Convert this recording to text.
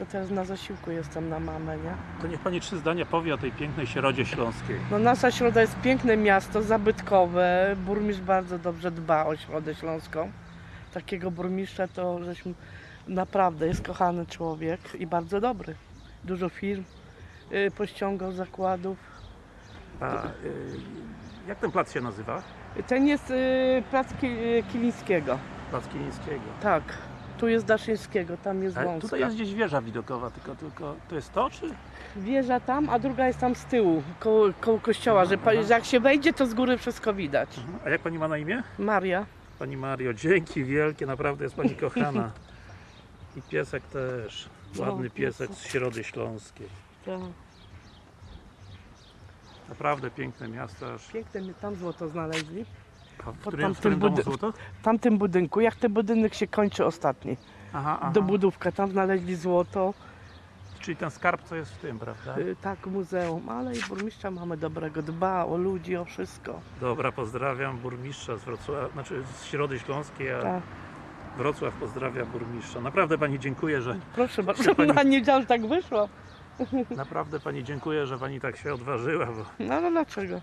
To teraz na zasiłku jestem na mamę, nie? To niech pani trzy zdania powie o tej pięknej Środzie Śląskiej. No nasza Środa jest piękne miasto, zabytkowe. Burmistrz bardzo dobrze dba o Środę Śląską. Takiego burmistrza to żeśmy naprawdę jest kochany człowiek i bardzo dobry. Dużo firm y, pościągał zakładów. A, y, jak ten plac się nazywa? Ten jest y, plac Ki- y, Kilińskiego. Plac Kilińskiego. Tak. Tu jest Daszyńskiego, tam jest A wąska. tutaj jest gdzieś wieża widokowa, tylko, tylko to jest to, czy? Wieża tam, a druga jest tam z tyłu, koło, koło kościoła, że, pa- że jak się wejdzie, to z góry wszystko widać. A jak pani ma na imię? Maria. Pani Mario, dzięki wielkie, naprawdę jest pani kochana. I piesek też. Ładny No, piesek z Środy Śląskiej. Tak. Naprawdę piękne miasto. Aż... Piękne my tam złoto znaleźli. A W którym, w tamtym którym domu? W tamtym budynku, jak ten budynek się kończy ostatni, Aha, aha. dobudówka, tam znaleźli złoto, Czyli ten skarb, co jest w tym, prawda? y, tak, muzeum, ale i burmistrza mamy dobrego, dba o ludzi, o wszystko. Dobra, pozdrawiam burmistrza z Wrocławia, znaczy z Środy Śląskiej, a Tak. Wrocław pozdrawia burmistrza. Naprawdę pani dziękuję, że Proszę bardzo, pani- na nie dział, że tak wyszło. naprawdę pani dziękuję, że pani tak się odważyła, bo No ale dlaczego?